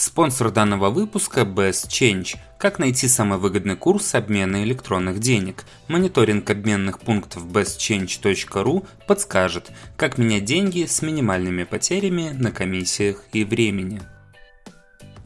Спонсор данного выпуска Best Change. Как найти самый выгодный курс обмена электронных денег? Мониторинг обменных пунктов bestchange.ru подскажет, как менять деньги с минимальными потерями на комиссиях и времени.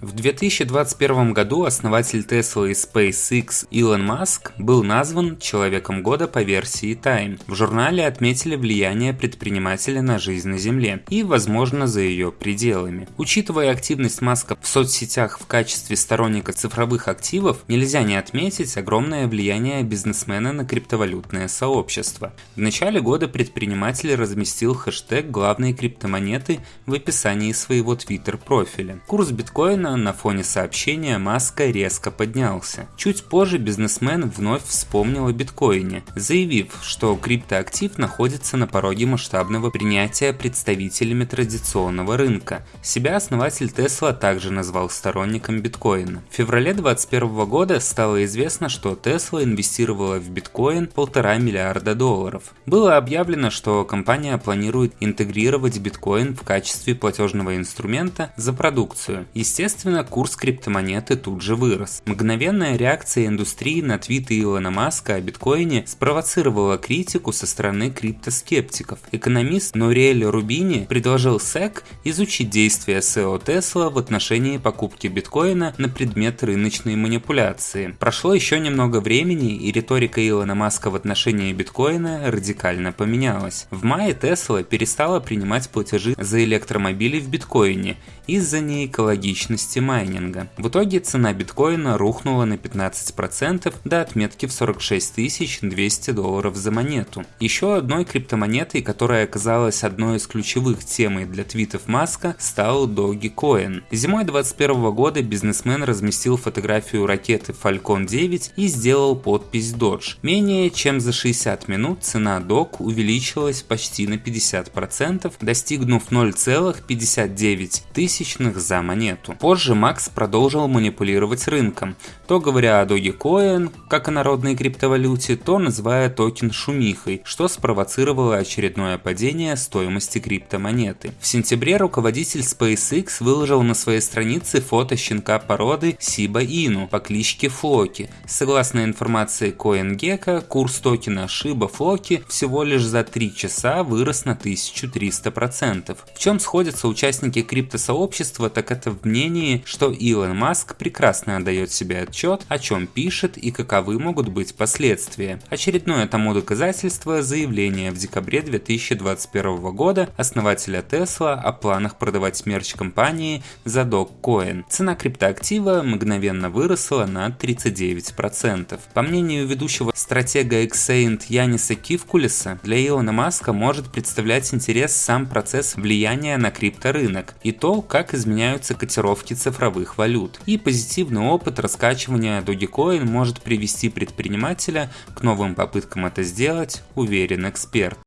В 2021 году основатель Tesla и SpaceX Илон Маск был назван Человеком года по версии Time. В журнале отметили влияние предпринимателя на жизнь на Земле и, возможно, за ее пределами. Учитывая активность Маска в соцсетях в качестве сторонника цифровых активов, нельзя не отметить огромное влияние бизнесмена на криптовалютное сообщество. В начале года предприниматель разместил хэштег главной криптомонеты в описании своего твиттер профиля. Курс биткоина на фоне сообщения Маска резко поднялся. Чуть позже бизнесмен вновь вспомнил о биткоине, заявив, что криптоактив находится на пороге масштабного принятия представителями традиционного рынка. Себя основатель Тесла также назвал сторонником биткоина. В феврале 2021 года стало известно, что Тесла инвестировала в биткоин полтора миллиарда долларов. Было объявлено, что компания планирует интегрировать биткоин в качестве платежного инструмента за продукцию. Естественно, Естественно, курс криптомонеты тут же вырос. Мгновенная реакция индустрии на твиты Илона Маска о биткоине спровоцировала критику со стороны криптоскептиков. Экономист Нориэль Рубини предложил SEC изучить действия SEO Tesla в отношении покупки биткоина на предмет рыночной манипуляции. Прошло еще немного времени, и риторика Илона Маска в отношении биткоина радикально поменялась. В мае Tesla перестала принимать платежи за электромобили в биткоине из-за неэкологичности стоимости майнинга. В итоге цена биткоина рухнула на 15% до отметки в 46 200 долларов за монету. Еще одной криптомонетой, которая оказалась одной из ключевых темой для твитов Маска, стал Dogecoin. Зимой 2021 года бизнесмен разместил фотографию ракеты Falcon 9 и сделал подпись Dodge. Менее чем за 60 минут цена Dog увеличилась почти на 50%, достигнув 0,59 тысячных за монету. Позже Макс продолжил манипулировать рынком, то говоря о Dogecoin, как о народной криптовалюте, то называя токен шумихой, что спровоцировало очередное падение стоимости криптомонеты. В сентябре руководитель SpaceX выложил на своей странице фото щенка породы Сиба Ину по кличке Флоки. Согласно информации CoinGecko, курс токена Shiba Floki всего лишь за 3 часа вырос на 1300%. В чем сходятся участники криптосообщества, так это в мнении что Илон Маск прекрасно отдает себе отчет, о чем пишет и каковы могут быть последствия. Очередное тому доказательство заявление в декабре 2021 года основателя Tesla о планах продавать мерч компании за Dogecoin. Цена криптоактива мгновенно выросла на 39%. По мнению ведущего стратега Xaint Яниса Кивкулиса, для Илона Маска может представлять интерес сам процесс влияния на крипторынок и то, как изменяются котировки цифровых валют. И позитивный опыт раскачивания Dogecoin может привести предпринимателя к новым попыткам это сделать, уверен эксперт.